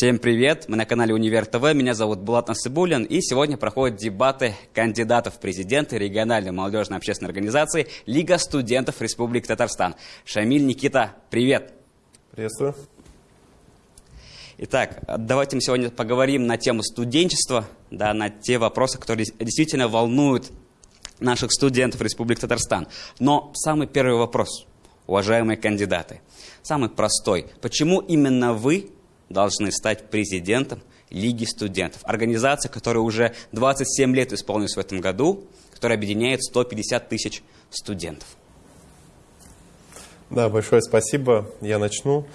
Всем привет! Мы на канале Универ ТВ. Меня зовут Булат Насыбулин. И сегодня проходят дебаты кандидатов в президенты региональной молодежной общественной организации Лига студентов Республики Татарстан. Шамиль, Никита, привет! Приветствую. Итак, давайте мы сегодня поговорим на тему студенчества, да, на те вопросы, которые действительно волнуют наших студентов Республики Татарстан. Но самый первый вопрос, уважаемые кандидаты, самый простой. Почему именно вы должны стать президентом Лиги студентов. Организация, которая уже 27 лет исполнилась в этом году, которая объединяет 150 тысяч студентов. Да, большое спасибо. Я начну.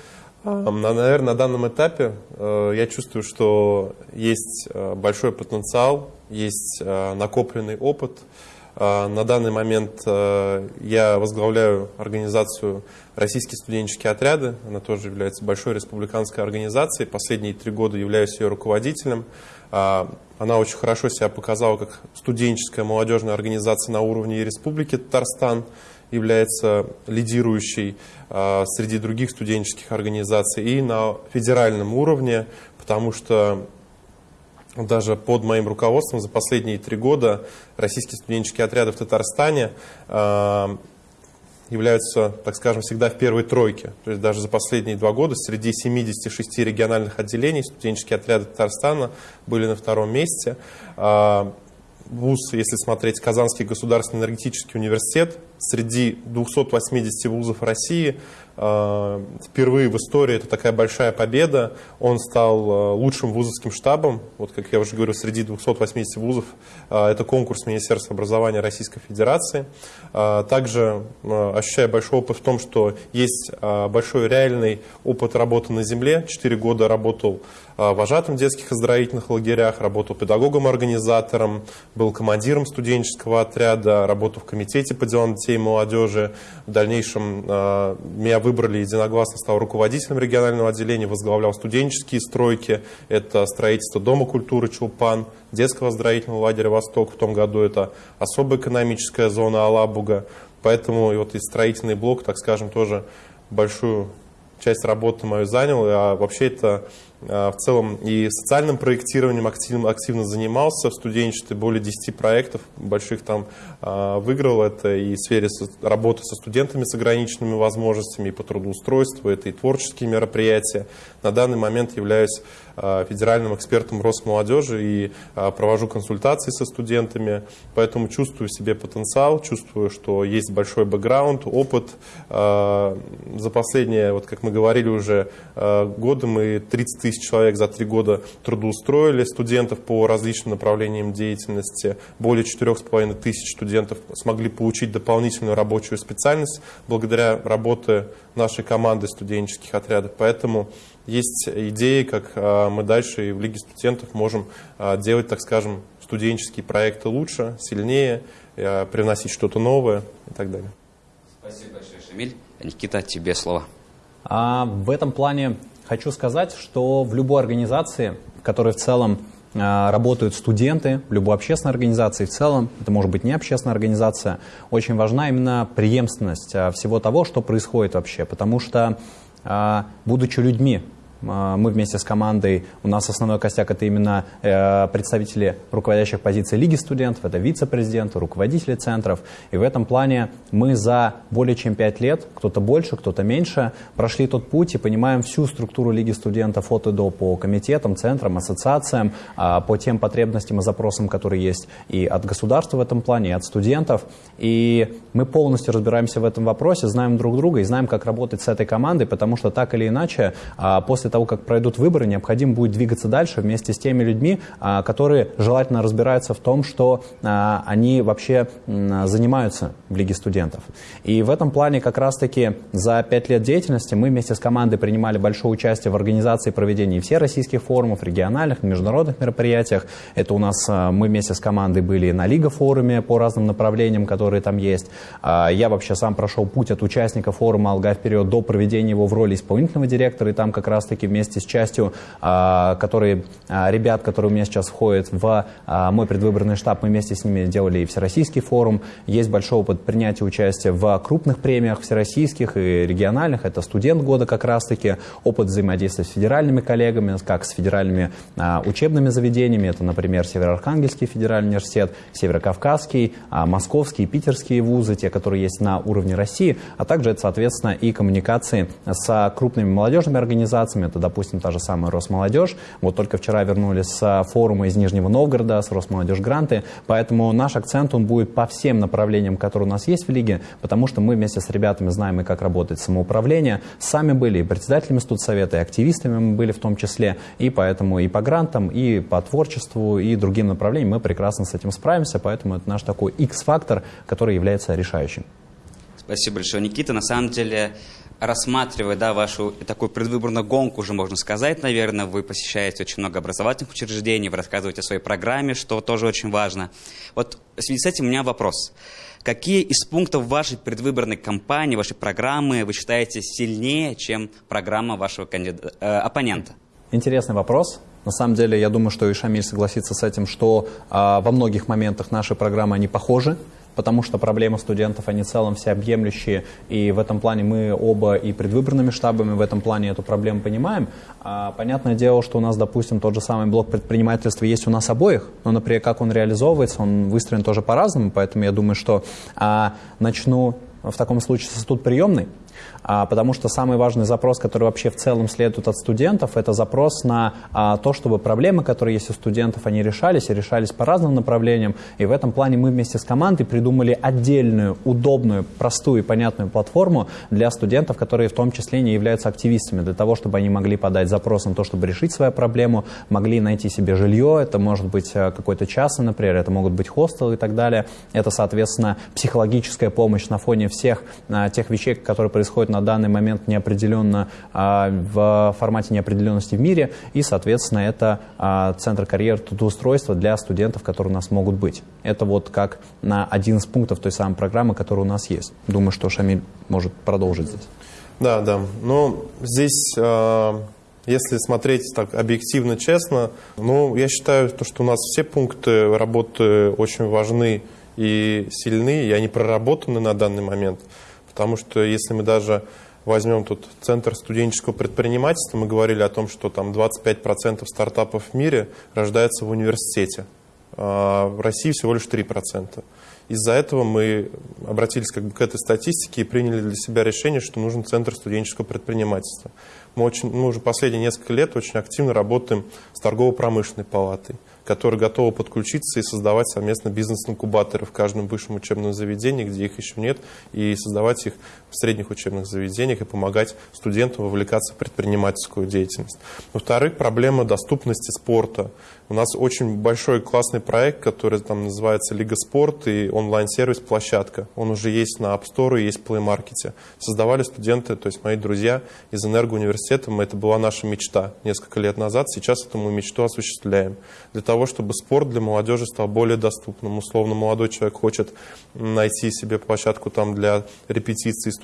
Наверное, на данном этапе э, я чувствую, что есть э, большой потенциал, есть э, накопленный опыт – а, на данный момент э, я возглавляю организацию «Российские студенческие отряды». Она тоже является большой республиканской организацией. Последние три года являюсь ее руководителем. А, она очень хорошо себя показала как студенческая молодежная организация на уровне Республики Татарстан является лидирующей а, среди других студенческих организаций и на федеральном уровне, потому что даже под моим руководством за последние три года российские студенческие отряды в Татарстане э, являются, так скажем, всегда в первой тройке. То есть даже за последние два года среди 76 региональных отделений студенческие отряды Татарстана были на втором месте. Э, вуз, если смотреть Казанский государственный энергетический университет, среди 280 вузов России впервые в истории это такая большая победа. Он стал э, лучшим вузовским штабом. Вот, как я уже говорю, среди 280 вузов э, это конкурс Министерства образования Российской Федерации. Также ощущаю большой опыт в том, что есть большой реальный опыт работы на земле. Четыре года работал вожатым в детских оздоровительных лагерях, работал педагогом-организатором, был командиром студенческого отряда, работал в комитете по делам детей и молодежи. В дальнейшем э, меня выбрали единогласно, стал руководителем регионального отделения, возглавлял студенческие стройки. Это строительство Дома культуры Чулпан, детского оздоровительного лагеря «Восток». В том году это особая экономическая зона Алабуга. Поэтому и вот и строительный блок, так скажем, тоже большую часть работы мою занял. А вообще это в целом и социальным проектированием активно, активно занимался в студенчестве, более 10 проектов больших там а, выиграл. Это и в сфере работы со студентами с ограниченными возможностями, и по трудоустройству, это и творческие мероприятия. На данный момент являюсь а, федеральным экспертом Росмолодежи и провожу консультации со студентами, поэтому чувствую в себе потенциал, чувствую, что есть большой бэкграунд, опыт. За последние, вот как мы говорили уже, годы мы 30 тысяч человек за три года трудоустроили студентов по различным направлениям деятельности. Более четырех с половиной тысяч студентов смогли получить дополнительную рабочую специальность благодаря работе нашей команды студенческих отрядов. Поэтому есть идеи, как а, мы дальше и в Лиге студентов можем а, делать, так скажем, студенческие проекты лучше, сильнее, а, привносить что-то новое и так далее. Спасибо большое, Шамиль. Никита, тебе слово. А, в этом плане Хочу сказать, что в любой организации, в которой в целом а, работают студенты, в любой общественной организации в целом, это может быть не общественная организация, очень важна именно преемственность а, всего того, что происходит вообще. Потому что, а, будучи людьми, мы вместе с командой, у нас основной костяк это именно э, представители руководящих позиций Лиги студентов, это вице-президенты, руководители центров. И в этом плане мы за более чем пять лет, кто-то больше, кто-то меньше, прошли тот путь и понимаем всю структуру Лиги студентов от и до по комитетам, центрам, ассоциациям, а, по тем потребностям и запросам, которые есть и от государства в этом плане, и от студентов. И мы полностью разбираемся в этом вопросе, знаем друг друга и знаем, как работать с этой командой, потому что так или иначе а, после того, как пройдут выборы, необходимо будет двигаться дальше вместе с теми людьми, а, которые желательно разбираются в том, что а, они вообще занимаются в Лиге студентов. И в этом плане как раз-таки за пять лет деятельности мы вместе с командой принимали большое участие в организации проведения всех российских форумов, региональных, международных мероприятиях. Это у нас а, мы вместе с командой были на Лига форуме по разным направлениям, которые там есть. Я вообще сам прошел путь от участника форума «Алга вперед» до проведения его в роли исполнительного директора, и там как раз-таки таки вместе с частью, а, которые, а, ребят, которые у меня сейчас входят в а, мой предвыборный штаб, мы вместе с ними делали и Всероссийский форум. Есть большой опыт принятия участия в крупных премиях всероссийских и региональных. Это студент года как раз-таки, опыт взаимодействия с федеральными коллегами, как с федеральными учебными заведениями. Это, например, Североархангельский федеральный университет, Северокавказский, Московский, Питерские вузы, те, которые есть на уровне России, а также это, соответственно, и коммуникации с крупными молодежными организациями, это, допустим, та же самая Росмолодежь. Вот только вчера вернулись с форума из Нижнего Новгорода, с Росмолодежь Гранты, поэтому наш акцент, он будет по всем направлениям, которые у нас есть в лиге, потому что мы вместе с ребятами знаем и как работает самоуправление, сами были и председателями студсовета, и активистами мы были в том числе, и поэтому и по грантам, и по творчеству, и другим направлениям мы прекрасно с этим справимся, поэтому это наш такой X-фактор, который является решающим. Спасибо большое, Никита. На самом деле, рассматривая да, вашу такую предвыборную гонку, уже можно сказать, наверное, вы посещаете очень много образовательных учреждений, вы рассказываете о своей программе, что тоже очень важно. Вот в связи с этим у меня вопрос. Какие из пунктов вашей предвыборной кампании, вашей программы вы считаете сильнее, чем программа вашего кандида... э, оппонента? Интересный вопрос. На самом деле, я думаю, что и Шамиль согласится с этим, что э, во многих моментах наши программы, они похожи потому что проблемы студентов, они в целом всеобъемлющие, и в этом плане мы оба и предвыборными штабами в этом плане эту проблему понимаем. А, понятное дело, что у нас, допустим, тот же самый блок предпринимательства есть у нас обоих, но, например, как он реализовывается, он выстроен тоже по-разному, поэтому я думаю, что а, начну в таком случае с тут приемный. А, потому что самый важный запрос, который вообще в целом следует от студентов, это запрос на а, то, чтобы проблемы, которые есть у студентов, они решались и решались по разным направлениям. И в этом плане мы вместе с командой придумали отдельную, удобную, простую и понятную платформу для студентов, которые в том числе не являются активистами, для того, чтобы они могли подать запрос на то, чтобы решить свою проблему, могли найти себе жилье, это может быть а, какой-то час, например, это могут быть хостелы и так далее. Это, соответственно, психологическая помощь на фоне всех а, тех вещей, которые происходят на данный момент неопределенно а, в формате неопределенности в мире, и, соответственно, это а, центр карьеры трудоустройства для студентов, которые у нас могут быть. Это вот как на один из пунктов той самой программы, которая у нас есть. Думаю, что Шамиль может продолжить здесь. Да, да. Но здесь, а, если смотреть так объективно, честно, ну, я считаю, то, что у нас все пункты работы очень важны и сильны, и они проработаны на данный момент. Потому что если мы даже возьмем тут Центр студенческого предпринимательства, мы говорили о том, что там 25% стартапов в мире рождаются в университете. А в России всего лишь 3%. Из-за этого мы обратились как бы к этой статистике и приняли для себя решение, что нужен Центр студенческого предпринимательства. Мы, очень, мы уже последние несколько лет очень активно работаем с торгово-промышленной палатой которые готовы подключиться и создавать совместно бизнес-инкубаторы в каждом высшем учебном заведении, где их еще нет, и создавать их в средних учебных заведениях и помогать студентам вовлекаться в предпринимательскую деятельность. Во-вторых, проблема доступности спорта. У нас очень большой классный проект, который там называется Лига спорт и онлайн-сервис «Площадка». Он уже есть на App Store и есть в Play Market. Создавали студенты, то есть мои друзья из Энергоуниверситета. Это была наша мечта несколько лет назад. Сейчас эту мы мечту осуществляем. Для того, чтобы спорт для молодежи стал более доступным. Условно, молодой человек хочет найти себе площадку там для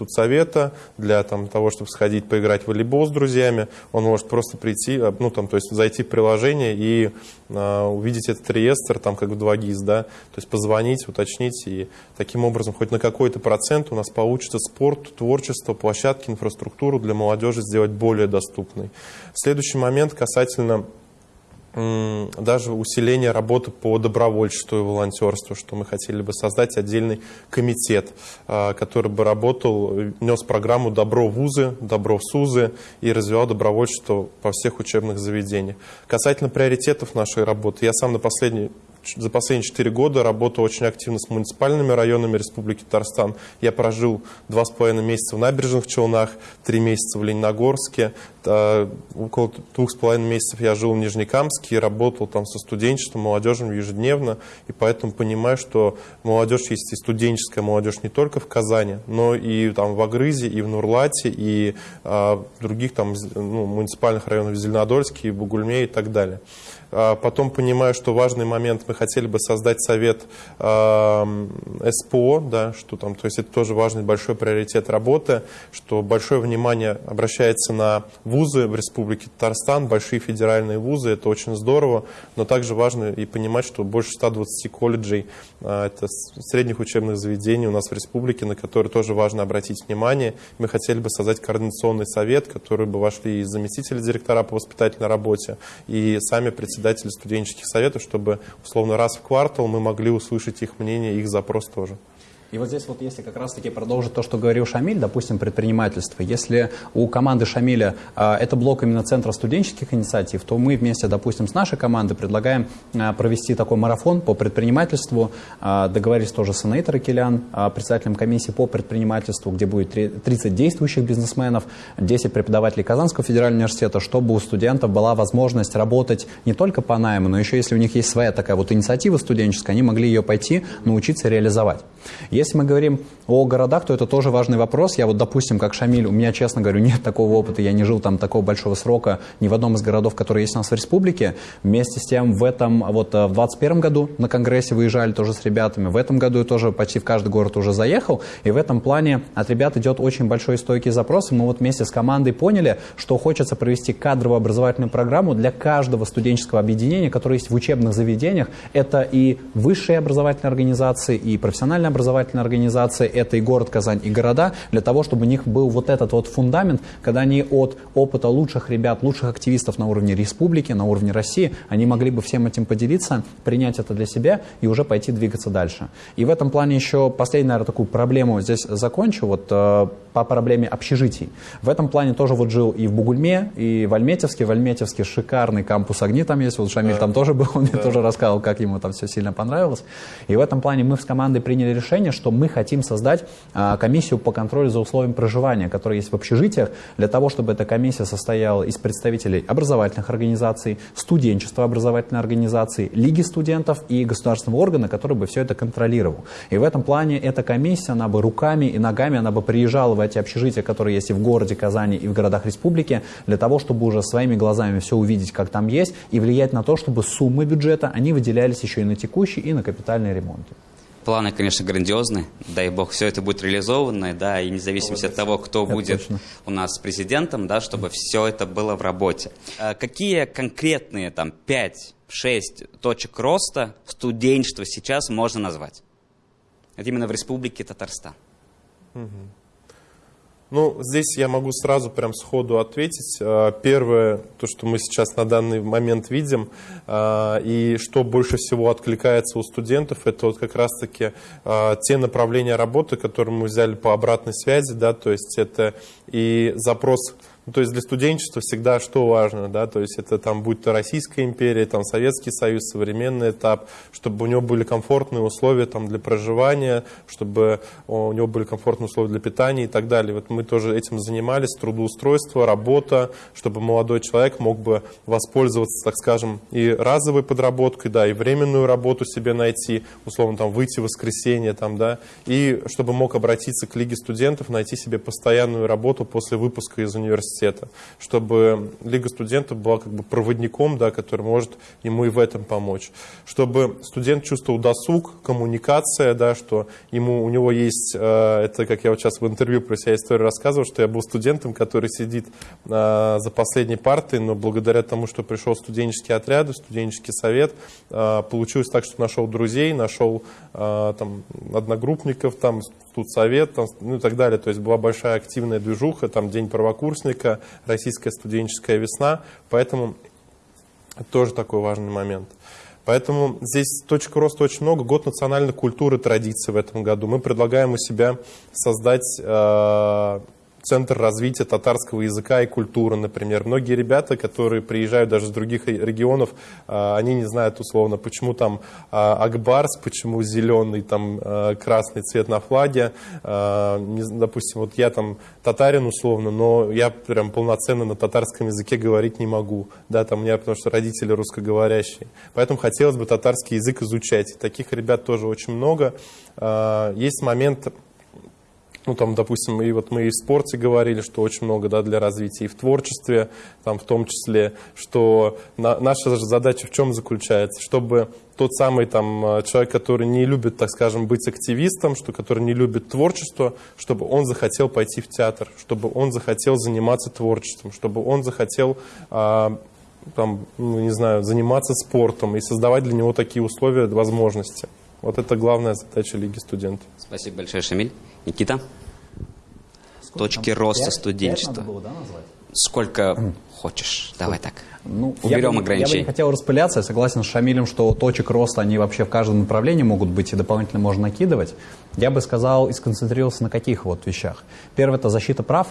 репетиции студсовета, для там, того, чтобы сходить поиграть в волейбол с друзьями. Он может просто прийти, ну там, то есть зайти в приложение и а, увидеть этот реестр, там как в 2GIS, да, то есть позвонить, уточнить, и таким образом хоть на какой-то процент у нас получится спорт, творчество, площадки, инфраструктуру для молодежи сделать более доступной. Следующий момент касательно даже усиление работы по добровольчеству и волонтерству, что мы хотели бы создать отдельный комитет, а, который бы работал, нес программу «Добро в вузы», «Добро в СУЗы» и развивал добровольчество по всех учебных заведениях. Касательно приоритетов нашей работы, я сам на последней за последние четыре года работал очень активно с муниципальными районами Республики Татарстан. Я прожил два с половиной месяца в Набережных Челнах, три месяца в Лениногорске, около двух с половиной месяцев я жил в Нижнекамске и работал там со студенчеством, молодежью ежедневно, и поэтому понимаю, что молодежь есть и студенческая молодежь не только в Казани, но и там в Агрызе, и в Нурлате, и а, в других там ну, муниципальных районах Зеленодольске, и Бугульме и так далее. А, потом понимаю, что важный момент, мы хотели бы создать совет СПО, да, что там, то есть это тоже важный большой приоритет работы, что большое внимание обращается на вузы в Республике Татарстан, большие федеральные вузы, это очень здорово, но также важно и понимать, что больше 120 колледжей, а, это средних учебных заведений у нас в республике, на которые тоже важно обратить внимание. Мы хотели бы создать координационный совет, который бы вошли и заместители директора по воспитательной работе, и сами председатели студенческих советов, чтобы условно раз в квартал мы могли услышать их мнение, их запрос тоже. И вот здесь вот если как раз-таки продолжить то, что говорил Шамиль, допустим, предпринимательство, если у команды Шамиля э, это блок именно Центра студенческих инициатив, то мы вместе, допустим, с нашей командой предлагаем э, провести такой марафон по предпринимательству, э, договорились тоже с Анаитой Ракелян, э, председателем комиссии по предпринимательству, где будет 30 действующих бизнесменов, 10 преподавателей Казанского федерального университета, чтобы у студентов была возможность работать не только по найму, но еще если у них есть своя такая вот инициатива студенческая, они могли ее пойти научиться реализовать. Если мы говорим о городах, то это тоже важный вопрос. Я вот, допустим, как Шамиль, у меня, честно говорю, нет такого опыта, я не жил там такого большого срока ни в одном из городов, которые есть у нас в республике. Вместе с тем в этом, вот э, в 21 году на конгрессе выезжали тоже с ребятами, в этом году я тоже почти в каждый город уже заехал, и в этом плане от ребят идет очень большой стойкий запрос, и мы вот вместе с командой поняли, что хочется провести кадровую образовательную программу для каждого студенческого объединения, которое есть в учебных заведениях. Это и высшие образовательные организации, и профессиональные образовательные организации, это и город Казань, и города, для того, чтобы у них был вот этот вот фундамент, когда они от опыта лучших ребят, лучших активистов на уровне республики, на уровне России, они могли бы всем этим поделиться, принять это для себя и уже пойти двигаться дальше. И в этом плане еще последнюю, наверное, такую проблему здесь закончу, вот э, по проблеме общежитий. В этом плане тоже вот жил и в Бугульме, и в Альметьевске. В Альметьевске шикарный кампус огни там есть, вот Шамиль да. там тоже был, он да. мне тоже рассказывал, как ему там все сильно понравилось. И в этом плане мы с командой приняли решение, что мы хотим создать а, комиссию по контролю за условиями проживания, которая есть в общежитиях, для того, чтобы эта комиссия состояла из представителей образовательных организаций, студенчества образовательной организации, лиги студентов и государственного органа, который бы все это контролировал. И в этом плане эта комиссия, она бы руками и ногами, она бы приезжала в эти общежития, которые есть и в городе Казани, и в городах республики, для того, чтобы уже своими глазами все увидеть, как там есть, и влиять на то, чтобы суммы бюджета, они выделялись еще и на текущий, и на капитальные ремонты. Планы, конечно, грандиозны. Дай бог, все это будет реализовано, да, и независимо от того, кто это будет точно. у нас президентом, да, чтобы все это было в работе. А какие конкретные там 5-6 точек роста студенчества сейчас можно назвать? Это именно в Республике Татарстан. Угу. Ну, здесь я могу сразу прям сходу ответить. А, первое, то, что мы сейчас на данный момент видим, а, и что больше всего откликается у студентов, это вот как раз-таки а, те направления работы, которые мы взяли по обратной связи, да, то есть это и запрос ну, то есть для студенчества всегда что важно, да, то есть это там будь то Российская империя, там Советский Союз, современный этап, чтобы у него были комфортные условия там для проживания, чтобы у него были комфортные условия для питания и так далее. Вот мы тоже этим занимались, трудоустройство, работа, чтобы молодой человек мог бы воспользоваться, так скажем, и разовой подработкой, да, и временную работу себе найти, условно там выйти в воскресенье, там, да, и чтобы мог обратиться к Лиге студентов, найти себе постоянную работу после выпуска из университета университета, чтобы Лига студентов была как бы проводником, да, который может ему и в этом помочь. Чтобы студент чувствовал досуг, коммуникация, да, что ему, у него есть, э, это как я вот сейчас в интервью про себя историю рассказывал, что я был студентом, который сидит э, за последней партой, но благодаря тому, что пришел студенческий отряд, студенческий совет, э, получилось так, что нашел друзей, нашел там, одногруппников, там, тут совет, там, ну и так далее. То есть была большая активная движуха, там День правокурсника, Российская студенческая весна, поэтому это тоже такой важный момент. Поэтому здесь точек роста очень много. Год национальной культуры, традиций в этом году. Мы предлагаем у себя создать э, Центр развития татарского языка и культуры, например. Многие ребята, которые приезжают даже с других регионов, а, они не знают условно, почему там а, Акбарс, почему зеленый, там а, красный цвет на флаге. Допустим, вот я там татарин условно, но я прям полноценно на татарском языке говорить не могу. Да, там у меня, потому что родители русскоговорящие. Поэтому хотелось бы татарский язык изучать. Таких ребят тоже очень много. Есть момент ну, там, допустим, и вот мы и в спорте говорили, что очень много, да, для развития, и в творчестве, там, в том числе, что на, наша задача в чем заключается? Чтобы тот самый там э, человек, который не любит, так скажем, быть активистом, что, который не любит творчество, чтобы он захотел пойти в театр, чтобы он захотел заниматься творчеством, чтобы он захотел а, там, ну, не знаю, заниматься спортом и создавать для него такие условия, возможности. Вот это главная задача Лиги студентов. Спасибо большое, Шамиль. Никита? Сколько Точки там? роста 5, студенчества. 5 было, да, назвать? Сколько хочешь. Давай так. Ну, Уберем я ограничения. Я бы не хотел распыляться. Я согласен с Шамилем, что точек роста, они вообще в каждом направлении могут быть и дополнительно можно накидывать. Я бы сказал и сконцентрировался на каких вот вещах. Первое – это защита прав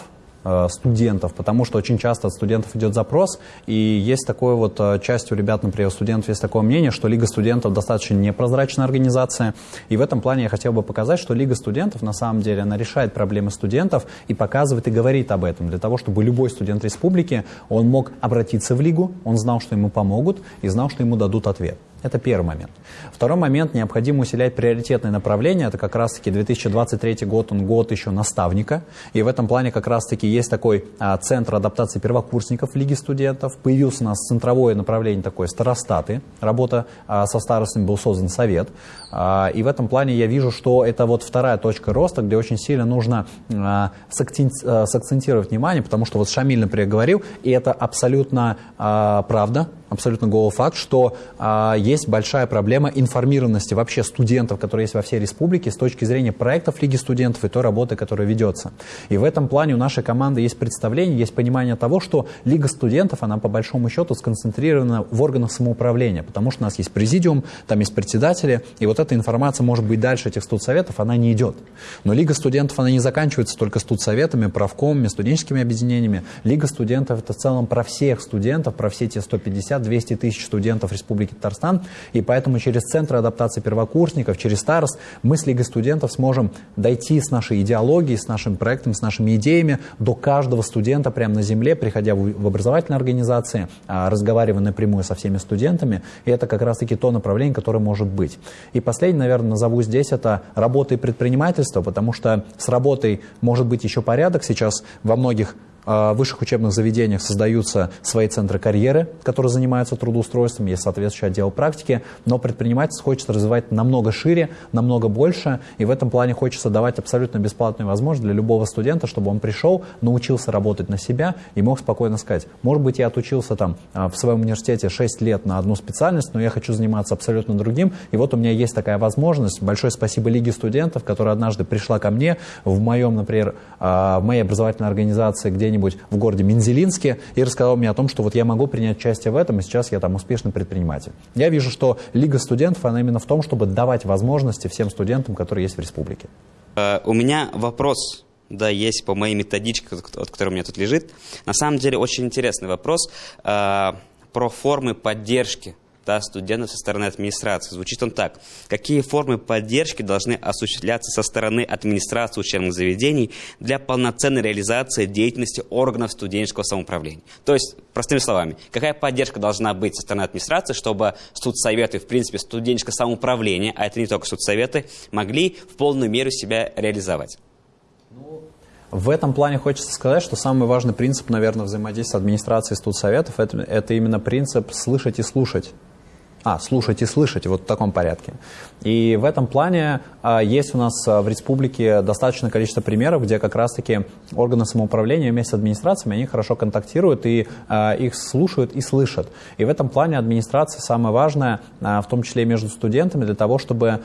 студентов, потому что очень часто от студентов идет запрос, и есть такое вот, э, часть у ребят, например, у студентов есть такое мнение, что Лига студентов достаточно непрозрачная организация, и в этом плане я хотел бы показать, что Лига студентов, на самом деле, она решает проблемы студентов и показывает и говорит об этом, для того, чтобы любой студент республики, он мог обратиться в Лигу, он знал, что ему помогут, и знал, что ему дадут ответ. Это первый момент. Второй момент, необходимо усилять приоритетные направления. Это как раз-таки 2023 год, он год еще наставника. И в этом плане как раз-таки есть такой а, центр адаптации первокурсников в Лиге студентов. Появился у нас центровое направление такое старостаты. Работа а, со старостами был создан совет. А, и в этом плане я вижу, что это вот вторая точка роста, где очень сильно нужно а, а сакцентировать внимание, потому что вот Шамиль, например, говорил, и это абсолютно а, правда, абсолютно голый факт, что а, есть большая проблема информированности вообще студентов, которые есть во всей республике с точки зрения проектов Лиги студентов и той работы, которая ведется. И в этом плане у нашей команды есть представление, есть понимание того, что Лига студентов, она по большому счету сконцентрирована в органах самоуправления, потому что у нас есть президиум, там есть председатели, и вот эта информация может быть дальше этих студсоветов, она не идет. Но Лига студентов, она не заканчивается только студсоветами, правкомами, студенческими объединениями. Лига студентов это в целом про всех студентов, про все те 150 200 тысяч студентов Республики Татарстан, и поэтому через Центр адаптации первокурсников, через СТАРС мы с Лигой студентов сможем дойти с нашей идеологией, с нашим проектом, с нашими идеями до каждого студента прямо на земле, приходя в образовательные организации, а, разговаривая напрямую со всеми студентами, и это как раз-таки то направление, которое может быть. И последнее, наверное, назову здесь, это работа и предпринимательство, потому что с работой может быть еще порядок. Сейчас во многих в высших учебных заведениях создаются свои центры карьеры, которые занимаются трудоустройством, есть соответствующий отдел практики, но предпринимательство хочется развивать намного шире, намного больше, и в этом плане хочется давать абсолютно бесплатную возможность для любого студента, чтобы он пришел, научился работать на себя и мог спокойно сказать, может быть, я отучился там а, в своем университете 6 лет на одну специальность, но я хочу заниматься абсолютно другим, и вот у меня есть такая возможность. Большое спасибо Лиге студентов, которая однажды пришла ко мне в моем, например, а, в моей образовательной организации, где где-нибудь в городе Мензелинске и рассказал мне о том, что вот я могу принять участие в этом, и сейчас я там успешный предприниматель. Я вижу, что Лига студентов, она именно в том, чтобы давать возможности всем студентам, которые есть в республике. Э, у меня вопрос да, есть по моей методичке, которая у меня тут лежит. На самом деле очень интересный вопрос э, про формы поддержки да, студентов со стороны администрации. Звучит он так. Какие формы поддержки должны осуществляться со стороны администрации учебных заведений для полноценной реализации деятельности органов студенческого самоуправления? То есть, простыми словами, какая поддержка должна быть со стороны администрации, чтобы студсоветы, в принципе, студенческое самоуправление, а это не только студсоветы, могли в полную меру себя реализовать? В этом плане хочется сказать, что самый важный принцип, наверное, взаимодействия администрации и студсоветов это, это именно принцип слышать и слушать. А, слушать и слышать, вот в таком порядке. И в этом плане а, есть у нас а, в республике достаточное количество примеров, где как раз-таки органы самоуправления вместе с администрациями, они хорошо контактируют и а, их слушают и слышат. И в этом плане администрация самое важное, в том числе и между студентами, для того, чтобы...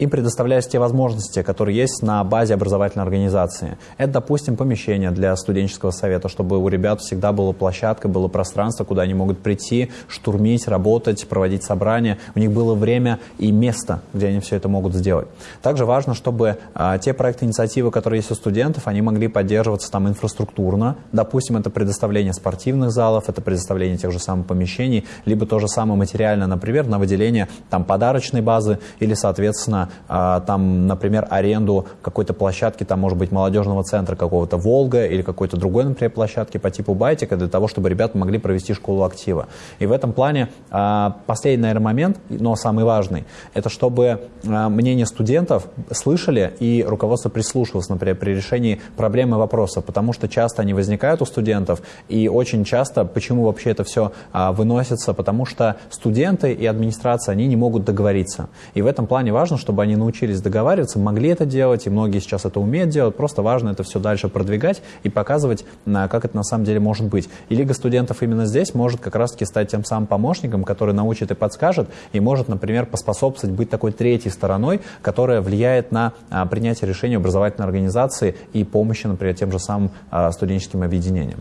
Им предоставляются те возможности, которые есть на базе образовательной организации. Это, допустим, помещение для студенческого совета, чтобы у ребят всегда была площадка, было пространство, куда они могут прийти, штурмить, работать, проводить собрания. У них было время и место, где они все это могут сделать. Также важно, чтобы а, те проекты инициативы, которые есть у студентов, они могли поддерживаться там инфраструктурно. Допустим, это предоставление спортивных залов, это предоставление тех же самых помещений, либо то же самое материально, например, на выделение там подарочной базы или, соответственно, а, там, например, аренду какой-то площадки, там, может быть, молодежного центра какого-то «Волга» или какой-то другой, например, площадки по типу «Байтика» для того, чтобы ребята могли провести школу актива. И в этом плане а, последний, наверное, момент, но самый важный, это чтобы мнение студентов слышали и руководство прислушивалось, например, при решении проблемы вопроса, потому что часто они возникают у студентов, и очень часто, почему вообще это все выносится, потому что студенты и администрация, они не могут договориться. И в этом плане важно, чтобы они научились договариваться, могли это делать, и многие сейчас это умеют делать, просто важно это все дальше продвигать и показывать, как это на самом деле может быть. И Лига студентов именно здесь может как раз-таки стать тем самым помощником, который научит и подскажет, и может, например, поспособствовать быть такой третьей стороной, которая влияет на а, принятие решений образовательной организации и помощи, например, тем же самым а, студенческим объединениям.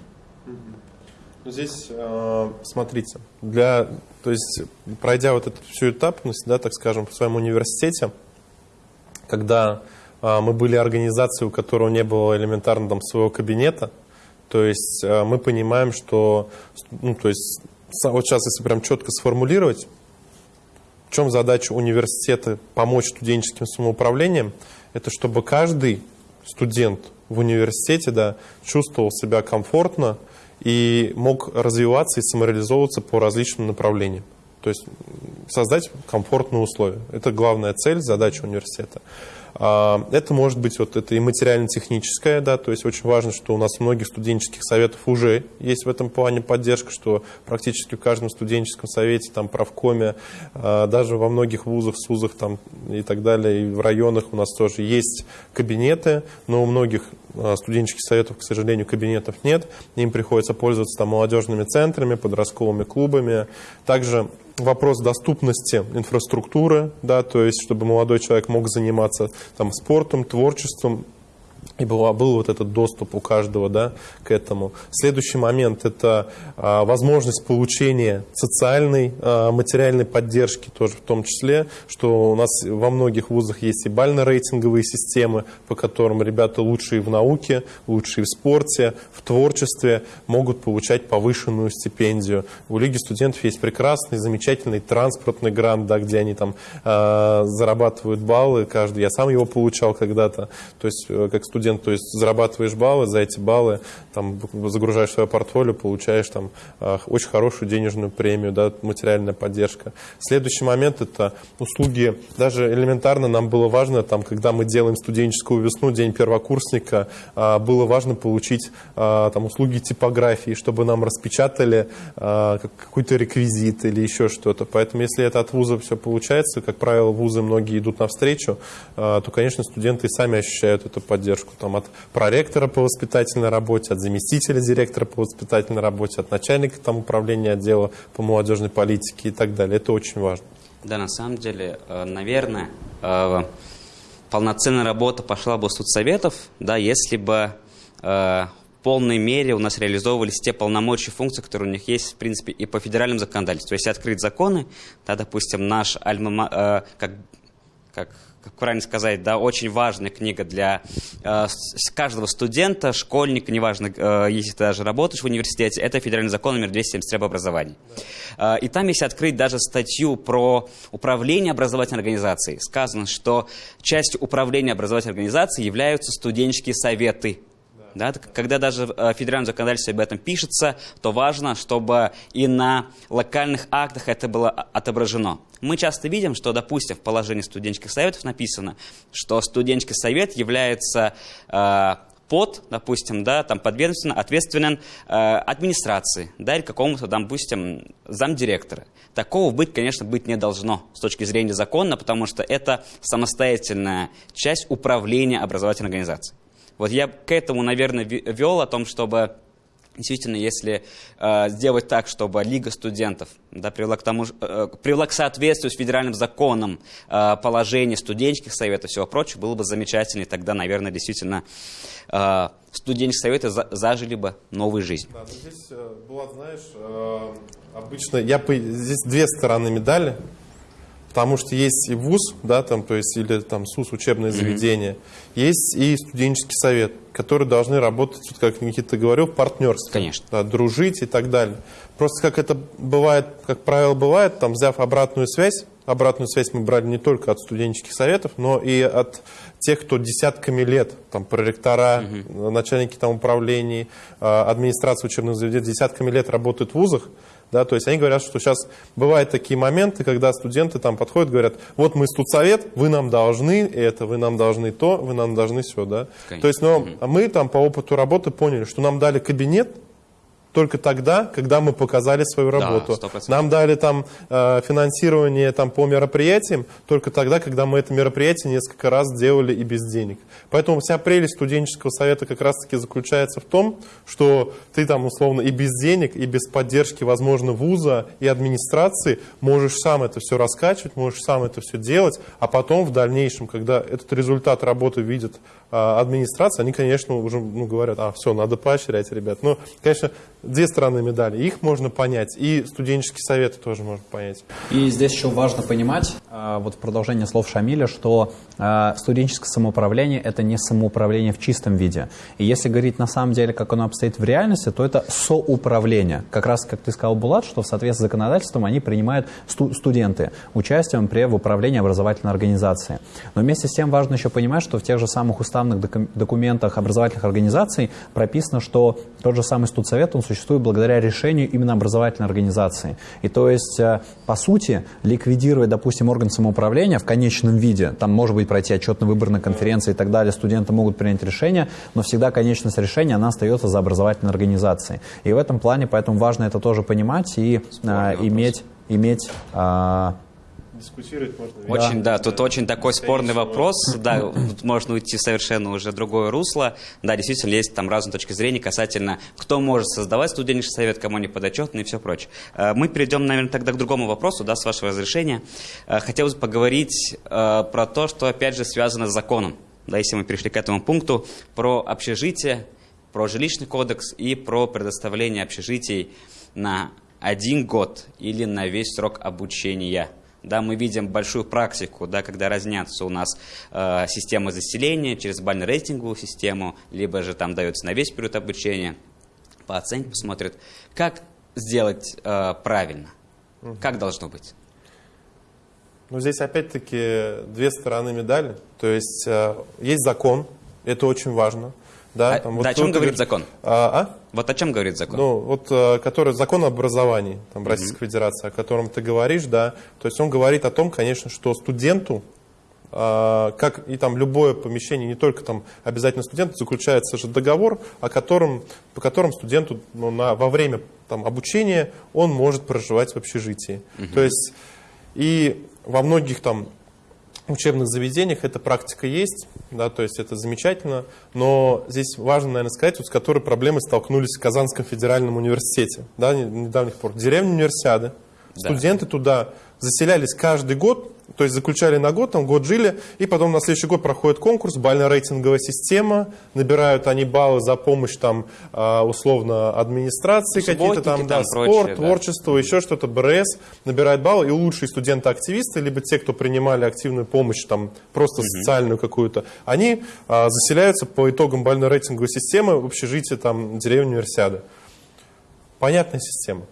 Ну, здесь, э, смотрите, для, то есть, пройдя вот эту всю этапность, да, так скажем, в своем университете, когда э, мы были организацией, у которой не было элементарно там своего кабинета, то есть э, мы понимаем, что, ну, то есть, вот сейчас, если прям четко сформулировать, в чем задача университета помочь студенческим самоуправлением, это чтобы каждый студент в университете да, чувствовал себя комфортно, и мог развиваться и самореализовываться по различным направлениям. То есть создать комфортные условия. Это главная цель, задача университета. А, это может быть вот это и материально-техническое, да, то есть очень важно, что у нас у многих студенческих советов уже есть в этом плане поддержка, что практически в каждом студенческом совете, там, правкоме, а, даже во многих вузах, СУЗах там, и так далее, и в районах у нас тоже есть кабинеты, но у многих а, студенческих советов, к сожалению, кабинетов нет, им приходится пользоваться там молодежными центрами, подростковыми клубами. Также вопрос доступности инфраструктуры, да, то есть чтобы молодой человек мог заниматься там, спортом, творчеством, и был, был вот этот доступ у каждого да, к этому. Следующий момент – это а, возможность получения социальной, а, материальной поддержки тоже в том числе, что у нас во многих вузах есть и бально-рейтинговые системы, по которым ребята лучшие в науке, лучшие в спорте, в творчестве могут получать повышенную стипендию. У Лиги студентов есть прекрасный, замечательный транспортный грант, да, где они там а, зарабатывают баллы каждый. Я сам его получал когда-то, то есть э, как студент, то есть зарабатываешь баллы, за эти баллы там, загружаешь свое портфолио, получаешь там а, очень хорошую денежную премию, да, материальная поддержка. Следующий момент – это услуги, даже элементарно нам было важно, там, когда мы делаем студенческую весну, день первокурсника, а, было важно получить а, там, услуги типографии, чтобы нам распечатали какой-то реквизит или еще что-то. Поэтому если это от вуза все получается, как правило, вузы многие идут навстречу, то, конечно, студенты сами ощущают эту поддержку там, от проректора по воспитательной работе, от заместителя директора по воспитательной работе, от начальника там, управления отдела по молодежной политике и так далее. Это очень важно. Да, на самом деле, э, наверное, э, полноценная работа пошла бы с советов, да, если бы э, в полной мере у нас реализовывались те полномочия функции, которые у них есть, в принципе, и по федеральному законодательству. Если открыть законы, да, допустим, наш альма, как, как как правильно сказать, да, очень важная книга для э, каждого студента, школьника, неважно, э, если ты даже работаешь в университете, это федеральный закон номер 273 об образовании. Да. Э, и там, если открыть даже статью про управление образовательной организацией, сказано, что частью управления образовательной организацией являются студенческие советы да, когда даже в э, федеральном законодательстве об этом пишется, то важно, чтобы и на локальных актах это было отображено. Мы часто видим, что, допустим, в положении студенческих советов написано, что студенческий совет является э, под, допустим, да, там подведомственно ответственен э, администрации, да, или какому-то, допустим, замдиректора. Такого быть, конечно, быть не должно с точки зрения закона, потому что это самостоятельная часть управления образовательной организацией. Вот я к этому, наверное, вел о том, чтобы действительно, если э, сделать так, чтобы Лига студентов да, привела, к тому, э, привела к соответствию с федеральным законом э, положение студенческих советов и всего прочего, было бы замечательно, и тогда, наверное, действительно э, студенческие советы за, зажили бы новую жизнь. Да, здесь, э, Булат, знаешь, э, обычно я, здесь две стороны медали. Потому что есть и ВУЗ, да, там, то есть, или там СУС, учебное заведение, mm-hmm. есть и студенческий совет, которые должны работать, вот, как Никита говорил, в партнерстве. Конечно. Да, дружить и так далее. Просто как это бывает, как правило, бывает, там, взяв обратную связь обратную связь мы брали не только от студенческих советов, но и от тех, кто десятками лет, там, проректора, угу. начальники там, управлений, а, администрации учебных заведений, десятками лет работают в вузах, да, то есть они говорят, что сейчас бывают такие моменты, когда студенты там подходят, говорят, вот мы студсовет, вы нам должны это, вы нам должны то, вы нам должны все, да. Конечно. То есть, но угу. мы там по опыту работы поняли, что нам дали кабинет, только тогда, когда мы показали свою работу. Да, Нам дали там э, финансирование там, по мероприятиям только тогда, когда мы это мероприятие несколько раз делали и без денег. Поэтому вся прелесть студенческого совета как раз-таки заключается в том, что ты там условно и без денег, и без поддержки, возможно, вуза и администрации можешь сам это все раскачивать, можешь сам это все делать, а потом в дальнейшем, когда этот результат работы видит э, администрация, они, конечно, уже ну, говорят, а, все, надо поощрять, ребят. Но, конечно, две стороны медали. Их можно понять, и студенческие советы тоже можно понять. И здесь еще важно понимать, а, вот в продолжение слов Шамиля, что а, студенческое самоуправление – это не самоуправление в чистом виде. И если говорить на самом деле, как оно обстоит в реальности, то это соуправление. Как раз, как ты сказал, Булат, что в соответствии с законодательством они принимают сту студенты участием при в управлении образовательной организации. Но вместе с тем важно еще понимать, что в тех же самых уставных документах образовательных организаций прописано, что тот же самый студсовет, он существует благодаря решению именно образовательной организации. И то есть, э, по сути, ликвидировать, допустим, орган самоуправления в конечном виде, там может быть пройти отчетно-выборная конференция и так далее, студенты могут принять решение, но всегда конечность решения, она остается за образовательной организацией. И в этом плане, поэтому важно это тоже понимать и а, иметь, иметь а, дискутировать можно. Очень, да, да тут очень такой спорный вопрос, да, тут можно уйти в совершенно уже другое русло. Да, действительно, есть там разные точки зрения касательно, кто может создавать студенческий совет, кому не подотчетный и все прочее. Э, мы перейдем, наверное, тогда к другому вопросу, да, с вашего разрешения. Э, хотелось бы поговорить э, про то, что, опять же, связано с законом. Да, если мы перешли к этому пункту, про общежитие, про жилищный кодекс и про предоставление общежитий на один год или на весь срок обучения – да, мы видим большую практику, да, когда разнятся у нас э, системы заселения через бально-рейтинговую систему, либо же там дается на весь период обучения, по оценке посмотрят. Как сделать э, правильно? Угу. Как должно быть? Ну, здесь опять-таки две стороны медали. То есть э, есть закон, это очень важно. Да, а, там, вот да о чем говорит закон? А, а? Вот о чем говорит закон? Ну, вот э, который закон об образовании там, Российской mm-hmm. Федерации, о котором ты говоришь, да. То есть он говорит о том, конечно, что студенту, э, как и там любое помещение, не только там обязательно студент, заключается же договор, о котором, по которому студенту ну, на, во время там, обучения он может проживать в общежитии. Mm-hmm. То есть и во многих там учебных заведениях эта практика есть, да, то есть это замечательно, но здесь важно, наверное, сказать, вот с которой проблемой столкнулись в Казанском федеральном университете, да, недавних пор. Деревня универсиады, да. студенты туда заселялись каждый год, то есть заключали на год, там год жили, и потом на следующий год проходит конкурс, бально-рейтинговая система, набирают они баллы за помощь там а, условно администрации какие-то там, да, прочее, спорт, да. творчество, еще что-то, БРС, набирают баллы, и лучшие студенты-активисты, либо те, кто принимали активную помощь, там просто угу. социальную какую-то, они а, заселяются по итогам бально-рейтинговой системы в общежитие там деревни Универсиады. Понятная система.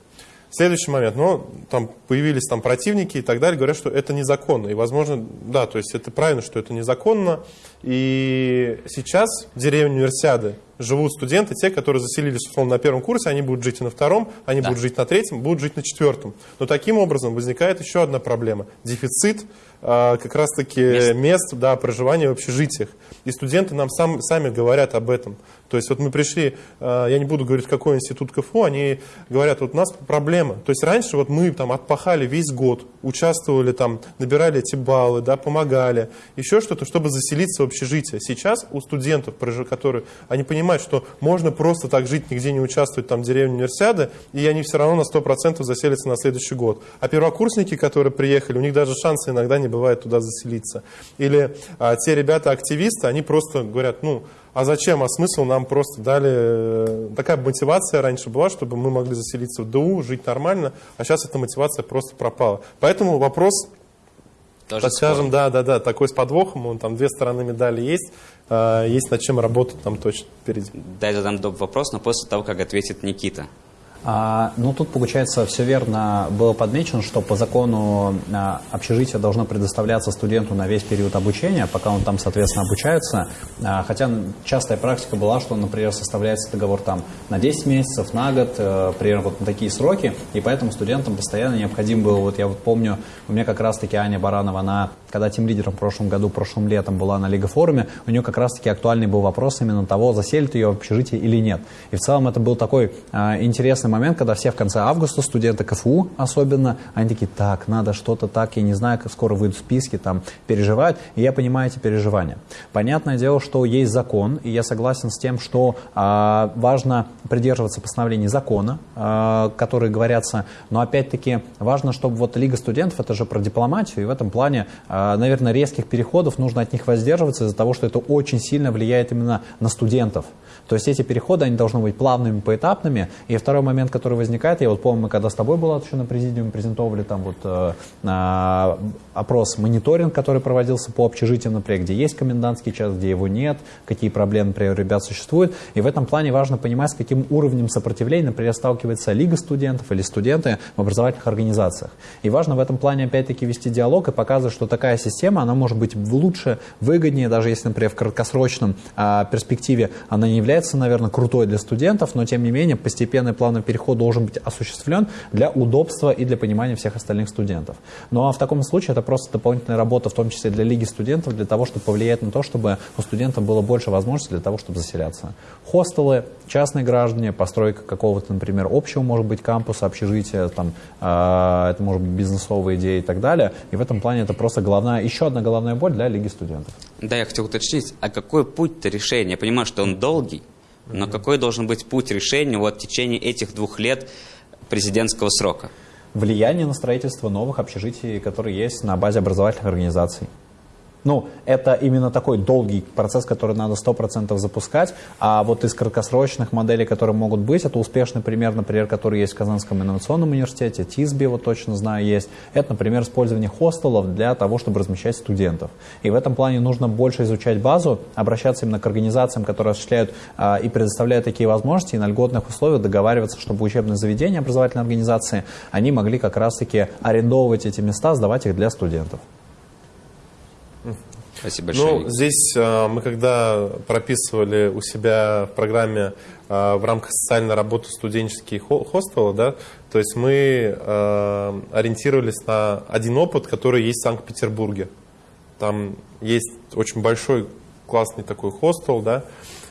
Следующий момент, ну, там появились там противники и так далее, говорят, что это незаконно. И, возможно, да, то есть это правильно, что это незаконно. И сейчас в деревне Универсиады живут студенты, те, которые заселились, условно, на первом курсе, они будут жить и на втором, они да. будут жить на третьем, будут жить на четвертом. Но таким образом возникает еще одна проблема. Дефицит а, как раз-таки мест. мест да, проживания в общежитиях. И студенты нам сам, сами говорят об этом. То есть вот мы пришли, а, я не буду говорить, какой институт КФУ, они говорят, вот у нас проблема. То есть раньше вот мы там отпахали весь год, участвовали там, набирали эти баллы, да, помогали, еще что-то, чтобы заселиться в общежитие. Сейчас у студентов, которые, они понимают, что можно просто так жить, нигде не участвовать там в деревне универсиады, и они все равно на 100% заселятся на следующий год. А первокурсники, которые приехали, у них даже шансы иногда не бывает туда заселиться. Или а, те ребята-активисты, они просто говорят, ну, а зачем, а смысл нам просто дали... Э, такая мотивация раньше была, чтобы мы могли заселиться в ДУ, жить нормально, а сейчас эта мотивация просто пропала. Поэтому вопрос, Тоже так скажем, да, да, да, такой с подвохом, он там две стороны медали есть, э, есть над чем работать там точно впереди. Дай задам вопрос, но после того, как ответит Никита. А, ну, тут, получается, все верно было подмечено, что по закону а, общежитие должно предоставляться студенту на весь период обучения, пока он там, соответственно, обучается. А, хотя частая практика была, что, например, составляется договор там на 10 месяцев, на год, а, примерно вот на такие сроки, и поэтому студентам постоянно необходим был, вот я вот помню, у меня как раз-таки Аня Баранова, она, когда тем лидером в прошлом году, прошлым летом была на Лига форуме, у нее как раз-таки актуальный был вопрос именно того, заселит ее в общежитие или нет. И в целом это был такой а, интересный момент, момент, когда все в конце августа, студенты КФУ особенно, они такие, так, надо что-то так, я не знаю, как скоро выйдут списки, там, переживают, и я понимаю эти переживания. Понятное дело, что есть закон, и я согласен с тем, что а, важно придерживаться постановлений закона, а, которые говорятся, но опять-таки важно, чтобы вот Лига студентов, это же про дипломатию, и в этом плане, а, наверное, резких переходов нужно от них воздерживаться из-за того, что это очень сильно влияет именно на студентов. То есть эти переходы, они должны быть плавными, поэтапными. И второй момент, который возникает, я вот помню, мы когда с тобой была еще на президиуме, презентовали там вот э, э, опрос, мониторинг, который проводился по общежитиям, например, где есть комендантский час, где его нет, какие проблемы, например, у ребят существуют. И в этом плане важно понимать, с каким уровнем сопротивления, например, сталкивается Лига студентов или студенты в образовательных организациях. И важно в этом плане опять-таки вести диалог и показывать, что такая система, она может быть лучше, выгоднее, даже если, например, в краткосрочном э, перспективе она не является является, наверное, крутой для студентов, но тем не менее постепенный плавный переход должен быть осуществлен для удобства и для понимания всех остальных студентов. Ну а в таком случае это просто дополнительная работа, в том числе для Лиги студентов, для того, чтобы повлиять на то, чтобы у студентов было больше возможностей для того, чтобы заселяться. Хостелы, частные граждане, постройка какого-то, например, общего, может быть, кампуса, общежития, там, э, это может быть бизнесовые идеи и так далее. И в этом плане это просто головная, еще одна головная боль для Лиги студентов. Да, я хотел уточнить, а какой путь-то решения? Я понимаю, что он долгий, но какой должен быть путь решения вот в течение этих двух лет президентского срока? Влияние на строительство новых общежитий, которые есть на базе образовательных организаций. Ну, это именно такой долгий процесс, который надо 100% запускать. А вот из краткосрочных моделей, которые могут быть, это успешный пример, например, который есть в Казанском инновационном университете, ТИСБИ, вот точно знаю, есть. Это, например, использование хостелов для того, чтобы размещать студентов. И в этом плане нужно больше изучать базу, обращаться именно к организациям, которые осуществляют а, и предоставляют такие возможности, и на льготных условиях договариваться, чтобы учебные заведения, образовательные организации, они могли как раз-таки арендовывать эти места, сдавать их для студентов. Спасибо большое. Ну, здесь э, мы когда прописывали у себя в программе э, в рамках социальной работы студенческие хостелы, да, то есть мы э, ориентировались на один опыт, который есть в Санкт-Петербурге. Там есть очень большой классный такой хостел, да,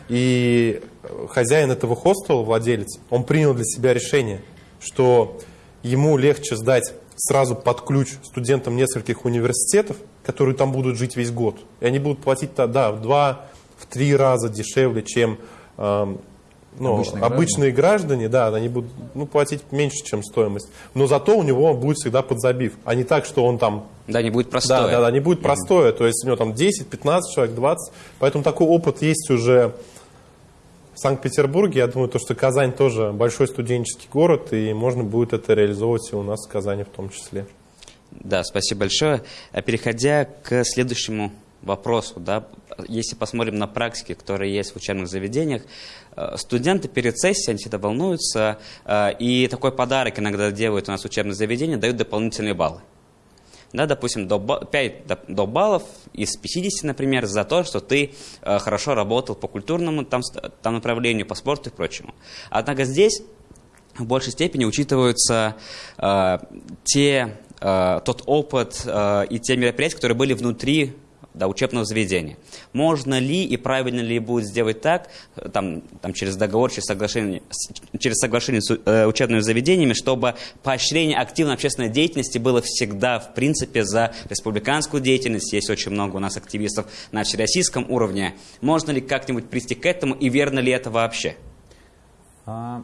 и хозяин этого хостела, владелец, он принял для себя решение, что ему легче сдать сразу под ключ студентам нескольких университетов, которые там будут жить весь год. И они будут платить, да, в два, в три раза дешевле, чем э, ну, обычные, обычные граждане. граждане, да, они будут ну, платить меньше, чем стоимость. Но зато у него будет всегда подзабив. А не так, что он там... Да, не будет простое. Да, да, да, не будет простое. То есть у него там 10, 15 человек, 20. Поэтому такой опыт есть уже в Санкт-Петербурге. Я думаю, то, что Казань тоже большой студенческий город, и можно будет это реализовывать и у нас в Казани в том числе. Да, спасибо большое. А переходя к следующему вопросу, да, если посмотрим на практики, которые есть в учебных заведениях, э, студенты перед сессией, они всегда волнуются, э, и такой подарок иногда делают у нас в учебных заведениях, дают дополнительные баллы. Да, допустим, до, 5 до, до баллов из 50, например, за то, что ты э, хорошо работал по культурному там, там направлению, по спорту и прочему. Однако здесь в большей степени учитываются э, те Э, тот опыт э, и те мероприятия, которые были внутри да, учебного заведения. Можно ли и правильно ли будет сделать так, э, там, там, через договор, через соглашение, через соглашение с э, учебными заведениями, чтобы поощрение активной общественной деятельности было всегда, в принципе, за республиканскую деятельность. Есть очень много у нас активистов на всероссийском уровне. Можно ли как-нибудь прийти к этому и верно ли это вообще? А,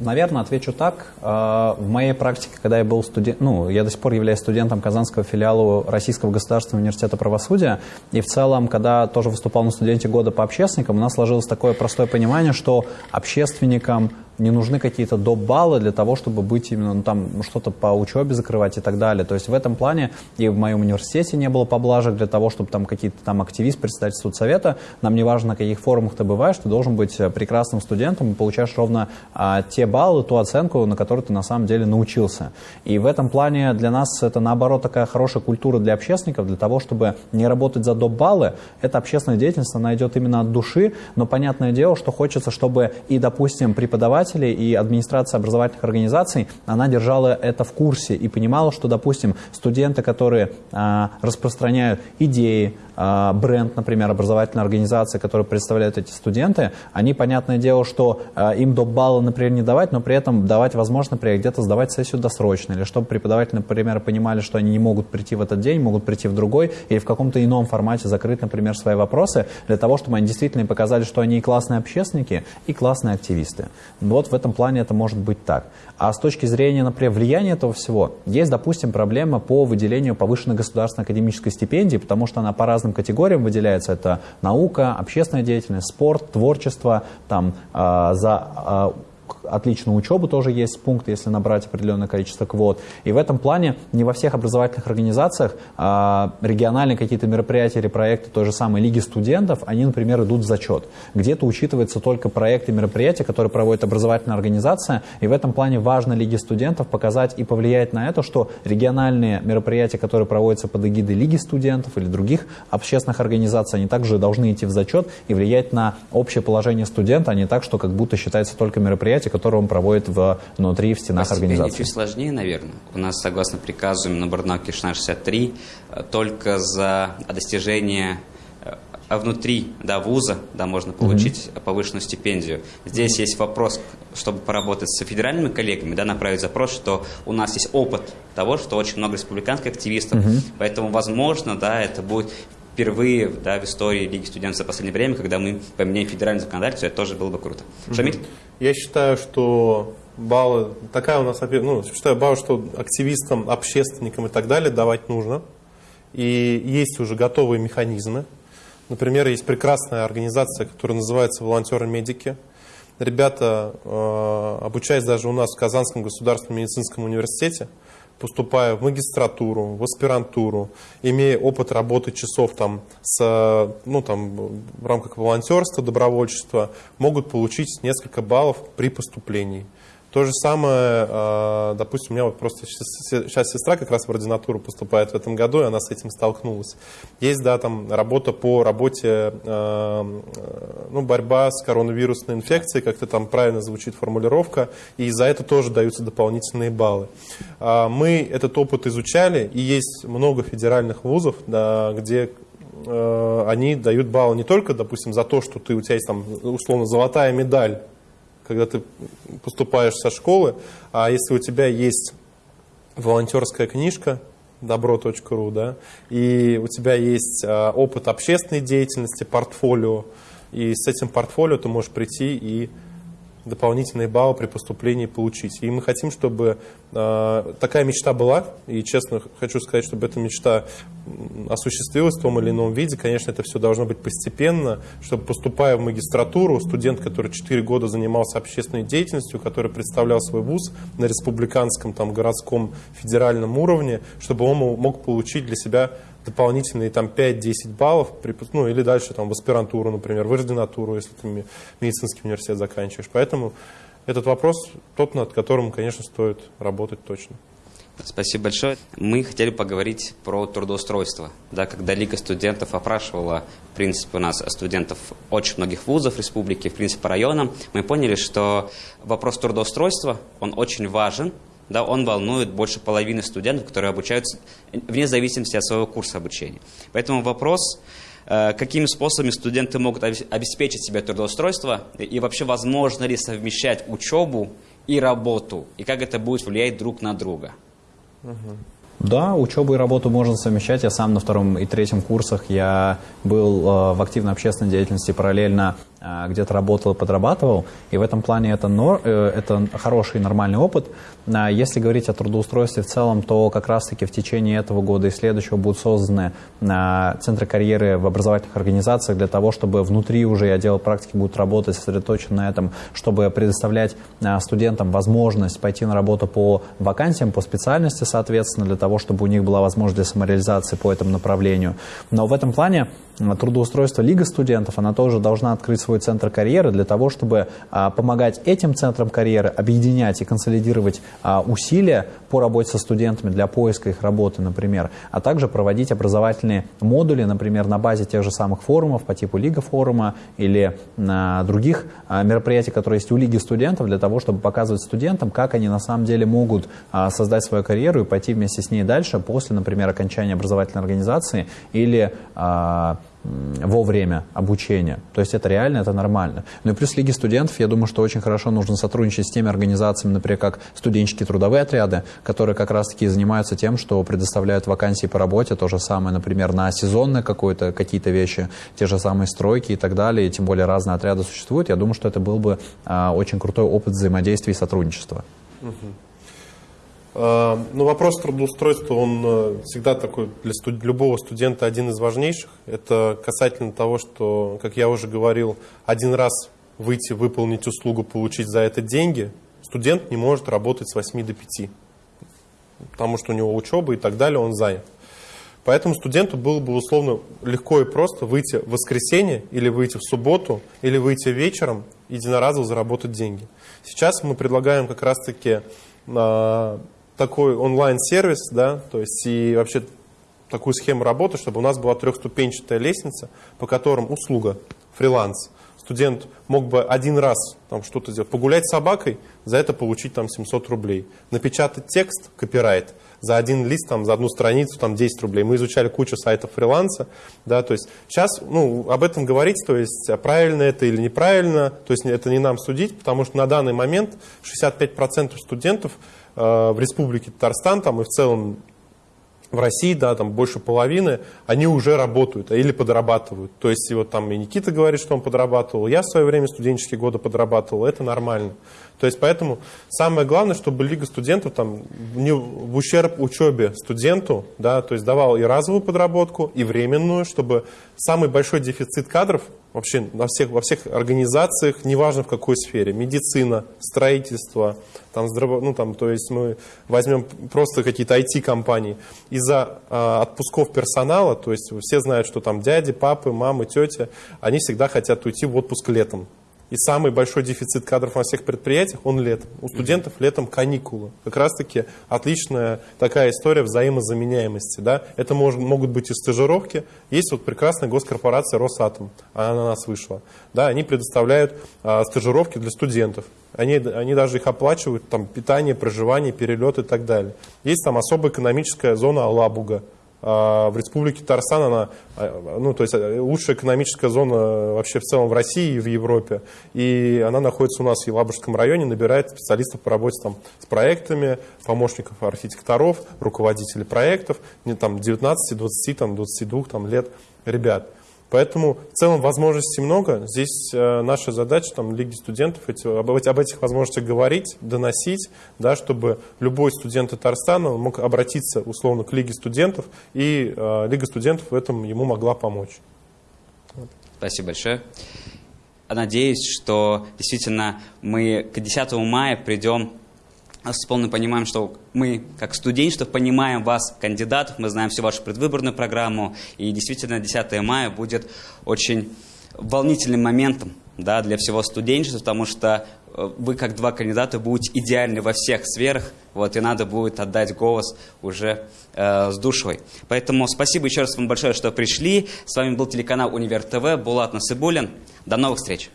Наверное, отвечу так. А, в моей практике, когда я был студент, ну, я до сих пор являюсь студентом Казанского филиала Российского государственного университета правосудия, и в целом, когда тоже выступал на студенте года по общественникам, у нас сложилось такое простое понимание, что общественникам не нужны какие-то доп. баллы для того, чтобы быть именно ну, там что-то по учебе закрывать и так далее. То есть в этом плане и в моем университете не было поблажек для того, чтобы там какие-то там активист, председатель соцсовета, нам не важно, на каких форумах ты бываешь, ты должен быть э, прекрасным студентом и получаешь ровно а, те баллы, ту оценку, на которую ты на самом деле научился. И в этом плане для нас это наоборот такая хорошая культура для общественников, для того, чтобы не работать за доп. баллы. Эта общественная деятельность, она идет именно от души, но понятное дело, что хочется, чтобы и, допустим, преподаватели, и администрация образовательных организаций, она держала это в курсе и понимала, что, допустим, студенты, которые а, распространяют идеи, бренд, например, образовательной организации, которую представляют эти студенты, они, понятное дело, что а, им доп. баллы, например, не давать, но при этом давать возможность, например, где-то сдавать сессию досрочно, или чтобы преподаватели, например, понимали, что они не могут прийти в этот день, могут прийти в другой, или в каком-то ином формате закрыть, например, свои вопросы, для того, чтобы они действительно показали, что они и классные общественники, и классные активисты. Вот в этом плане это может быть так. А с точки зрения, например, влияния этого всего, есть, допустим, проблема по выделению повышенной государственной академической стипендии, потому что она по разным категориям выделяется. Это наука, общественная деятельность, спорт, творчество, там, э, за э, отличную учебу тоже есть пункт, если набрать определенное количество квот. И в этом плане не во всех образовательных организациях а, региональные какие-то мероприятия или проекты той же самой Лиги студентов, они, например, идут в зачет. Где-то учитываются только проекты мероприятия, которые проводит образовательная организация, и в этом плане важно Лиге студентов показать и повлиять на это, что региональные мероприятия, которые проводятся под эгидой Лиги студентов или других общественных организаций, они также должны идти в зачет и влиять на общее положение студента, а не так, что как будто считается только мероприятие, которое он проводит внутри, в стенах организации. чуть сложнее, наверное. У нас, согласно приказу на Барнаке 1663, только за достижение а внутри да, вуза да, можно получить mm-hmm. повышенную стипендию. Здесь есть вопрос, чтобы поработать с федеральными коллегами, да, направить запрос, что у нас есть опыт того, что очень много республиканских активистов, mm-hmm. поэтому, возможно, да, это будет впервые да, в истории Лиги студентов за последнее время, когда мы поменяем федеральное законодательство, это тоже было бы круто. Mm-hmm. Шамиль? Я считаю, что баллы, такая у нас, ну, считаю баллы, что активистам, общественникам и так далее давать нужно. И есть уже готовые механизмы. Например, есть прекрасная организация, которая называется «Волонтеры-медики». Ребята, э, обучаясь даже у нас в Казанском государственном медицинском университете, поступая в магистратуру, в аспирантуру, имея опыт работы часов там, с, ну, там, в рамках волонтерства, добровольчества, могут получить несколько баллов при поступлении. То же самое, а, допустим, у меня вот просто сейчас сестра как раз в ординатуру поступает в этом году, и она с этим столкнулась. Есть, да, там работа по работе, а, ну, борьба с коронавирусной инфекцией, как-то там правильно звучит формулировка, и за это тоже даются дополнительные баллы. А, мы этот опыт изучали, и есть много федеральных вузов, да, где они дают баллы не только, допустим, за то, что ты, у тебя есть там, условно, золотая медаль когда ты поступаешь со школы, а если у тебя есть волонтерская книжка, добро.ру, да, и у тебя есть а, опыт общественной деятельности, портфолио, и с этим портфолио ты можешь прийти и дополнительные баллы при поступлении получить. И мы хотим, чтобы э, такая мечта была, и честно хочу сказать, чтобы эта мечта осуществилась в том или ином виде. Конечно, это все должно быть постепенно, чтобы поступая в магистратуру, студент, который 4 года занимался общественной деятельностью, который представлял свой вуз на республиканском, там, городском, федеральном уровне, чтобы он мог получить для себя дополнительные там 5-10 баллов, ну или дальше там в аспирантуру, например, в ординатуру, если ты медицинский университет заканчиваешь. Поэтому этот вопрос тот, над которым, конечно, стоит работать точно. Спасибо большое. Мы хотели поговорить про трудоустройство. Да, когда Лига студентов опрашивала, в принципе, у нас студентов очень многих вузов республики, в принципе, по районам, мы поняли, что вопрос трудоустройства, он очень важен, да, он волнует больше половины студентов, которые обучаются вне зависимости от своего курса обучения. Поэтому вопрос, э, какими способами студенты могут обеспечить себе трудоустройство и вообще возможно ли совмещать учебу и работу, и как это будет влиять друг на друга. Да, учебу и работу можно совмещать. Я сам на втором и третьем курсах я был э, в активной общественной деятельности параллельно где-то работал и подрабатывал, и в этом плане это, нор, э, это хороший нормальный опыт. А, если говорить о трудоустройстве в целом, то как раз-таки в течение этого года и следующего будут созданы а, центры карьеры в образовательных организациях для того, чтобы внутри уже отделы практики будут работать сосредоточенно на этом, чтобы предоставлять студентам возможность пойти на работу по вакансиям, по специальности, соответственно, для того, чтобы у них была возможность для самореализации по этому направлению. Но в этом плане трудоустройство Лига студентов, она тоже должна открыть свой центр карьеры для того, чтобы а, помогать этим центрам карьеры объединять и консолидировать а, усилия по работе со студентами для поиска их работы, например, а также проводить образовательные модули, например, на базе тех же самых форумов по типу Лига форума или других а, мероприятий, которые есть у Лиги студентов, для того, чтобы показывать студентам, как они на самом деле могут создать свою карьеру и пойти вместе с ней дальше после, например, окончания образовательной организации или во время обучения. То есть это реально, это нормально. Ну и плюс Лиги студентов, я думаю, что очень хорошо нужно сотрудничать с теми организациями, например, как студенческие трудовые отряды, которые как раз-таки занимаются тем, что предоставляют вакансии по работе, то же самое, например, на сезонные какие-то вещи, те же самые стройки и так далее, и тем более разные отряды существуют. Я думаю, что это был бы а, очень крутой опыт взаимодействия и сотрудничества. Угу. А, ну, вопрос трудоустройства, он э, всегда такой для студ любого студента один из важнейших. Это касательно того, что, как я уже говорил, один раз выйти, выполнить услугу, получить за это деньги, студент не может работать с 8 до 5, потому что у него учеба и так далее, он занят. Поэтому студенту было бы условно легко и просто выйти в воскресенье или выйти в субботу или выйти вечером единоразово заработать деньги. Сейчас мы предлагаем как раз-таки а, такой онлайн-сервис, да, то есть и вообще такую схему работы, чтобы у нас была трехступенчатая лестница, по которым услуга, фриланс, студент мог бы один раз там что-то сделать, погулять с собакой, за это получить там 700 рублей. Напечатать текст, копирайт, за один лист, там, за одну страницу, там 10 рублей. Мы изучали кучу сайтов фриланса, да, то есть сейчас, ну, об этом говорить, то есть а правильно это или неправильно, то есть это не нам судить, потому что на данный момент 65% студентов Э, в республике Татарстан там, и в целом в России, да, там больше половины, они уже работают или подрабатывают. То есть вот там и Никита говорит, что он подрабатывал, я в свое время студенческие годы подрабатывал, это нормально. То есть поэтому самое главное, чтобы Лига студентов там не в ущерб учебе студенту, да, то есть давал и разовую подработку, и временную, чтобы самый большой дефицит кадров вообще во всех, во всех организациях, неважно в какой сфере, медицина, строительство, там, здраво, ну, там, то есть мы возьмем просто какие-то IT-компании, из-за э, отпусков персонала, то есть все знают, что там дяди, папы, мамы, тети, они всегда хотят уйти в отпуск летом. И самый большой дефицит кадров во всех предприятиях, он летом. У студентов летом каникулы. Как раз-таки отличная такая история взаимозаменяемости. Да? Это может, могут быть и стажировки. Есть вот прекрасная госкорпорация Росатом, она на нас вышла. Да, они предоставляют а, стажировки для студентов. Они, они даже их оплачивают, там, питание, проживание, перелет и так далее. Есть там особая экономическая зона Алабуга. А, в республике Татарстан она, а, ну, то есть э, лучшая экономическая зона вообще в целом в России и в Европе. И она находится у нас в Елабужском районе, набирает специалистов по работе там, с проектами, помощников архитекторов, руководителей проектов, там, 19, 20, там, 22 там, лет ребят. Поэтому в целом возможностей много. Здесь э, наша задача, там, Лиги студентов, эти, об, этих возможностях говорить, доносить, да, чтобы любой студент Татарстана мог обратиться условно к Лиге студентов, и э, Лига студентов в этом ему могла помочь. Спасибо большое. Надеюсь, что действительно мы к 10 мая придем с полным пониманием, что мы, как студенчество, понимаем вас, кандидатов, мы знаем всю вашу предвыборную программу, и действительно 10 мая будет очень волнительным моментом да, для всего студенчества, потому что э, вы, как два кандидата, будете идеальны во всех сферах, вот, и надо будет отдать голос уже э, с душой. Поэтому спасибо еще раз вам большое, что пришли. С вами был телеканал Универ ТВ, Булат Насыбулин. До новых встреч!